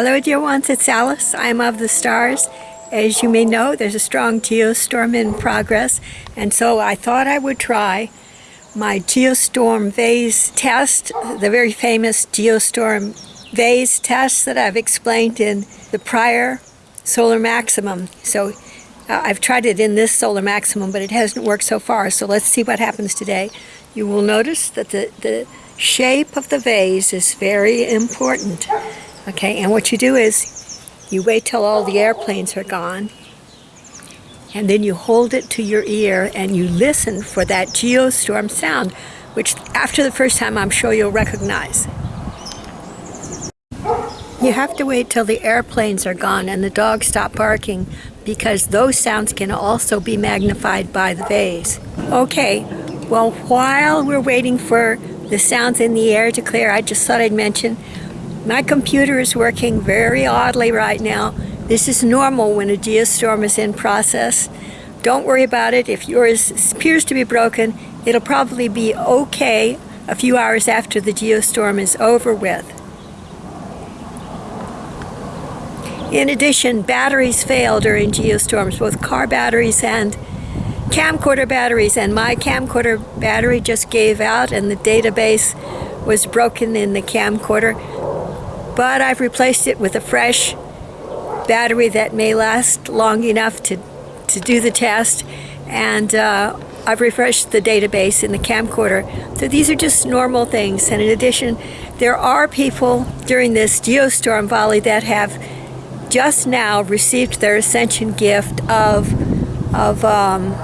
Hello dear ones, it's Alice. I'm of the stars. As you may know, there's a strong geostorm in progress, and so I thought I would try my geostorm vase test, the very famous geostorm vase test that I've explained in the prior solar maximum. So uh, I've tried it in this solar maximum, but it hasn't worked so far. So let's see what happens today. You will notice that the, the shape of the vase is very important. Okay, and what you do is you wait till all the airplanes are gone and then you hold it to your ear and you listen for that geostorm sound, which after the first time I'm sure you'll recognize. You have to wait till the airplanes are gone and the dogs stop barking because those sounds can also be magnified by the vase. Okay, well while we're waiting for the sounds in the air to clear, I just thought I'd mention my computer is working very oddly right now. This is normal when a geostorm is in process. Don't worry about it. If yours appears to be broken, it'll probably be okay a few hours after the geostorm is over with. In addition, batteries fail during geostorms, both car batteries and camcorder batteries, and my camcorder battery just gave out and the database was broken in the camcorder but I've replaced it with a fresh battery that may last long enough to, to do the test. And uh, I've refreshed the database in the camcorder. So these are just normal things. And in addition there are people during this geostorm volley that have just now received their ascension gift of, of um,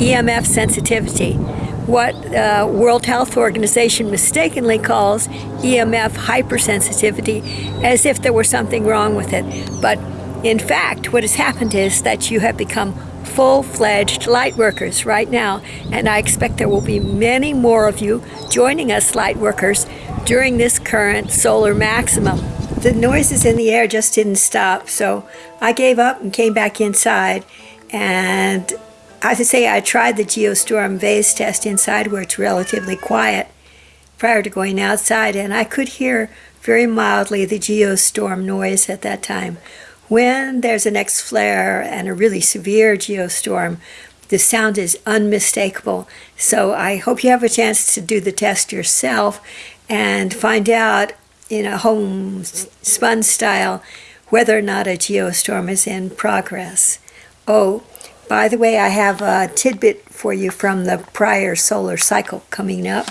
EMF sensitivity what uh, World Health Organization mistakenly calls EMF hypersensitivity as if there were something wrong with it. But in fact, what has happened is that you have become full-fledged light workers right now, and I expect there will be many more of you joining us light workers during this current solar maximum. The noises in the air just didn't stop, so I gave up and came back inside, and I say I tried the Geostorm vase test inside where it's relatively quiet prior to going outside and I could hear very mildly the geostorm noise at that time. When there's an X-flare and a really severe geostorm, the sound is unmistakable. So I hope you have a chance to do the test yourself and find out in a homespun style whether or not a geostorm is in progress. Oh, by the way, I have a tidbit for you from the prior solar cycle coming up.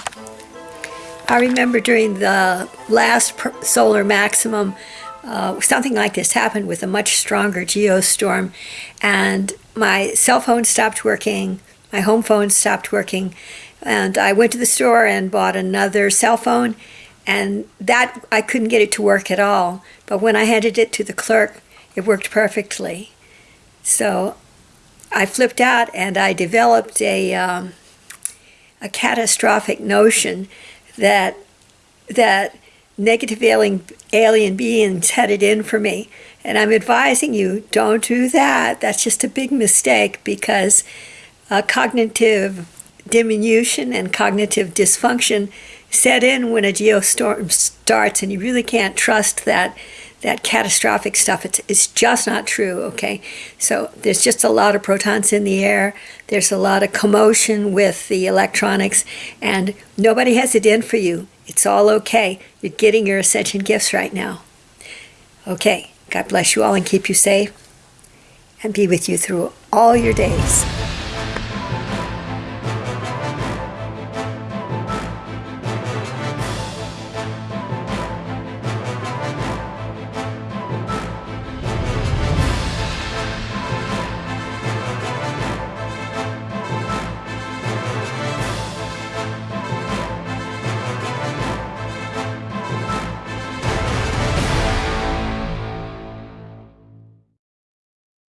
I remember during the last solar maximum, uh, something like this happened with a much stronger geostorm, and my cell phone stopped working, my home phone stopped working, and I went to the store and bought another cell phone, and that I couldn't get it to work at all. But when I handed it to the clerk, it worked perfectly. So I flipped out and I developed a, um, a catastrophic notion that, that negative alien, alien beings had it in for me. And I'm advising you, don't do that. That's just a big mistake because uh, cognitive diminution and cognitive dysfunction set in when a geostorm starts and you really can't trust that that catastrophic stuff. It's, it's just not true, okay? So there's just a lot of protons in the air. There's a lot of commotion with the electronics, and nobody has it in for you. It's all okay. You're getting your ascension gifts right now. Okay, God bless you all and keep you safe and be with you through all your days.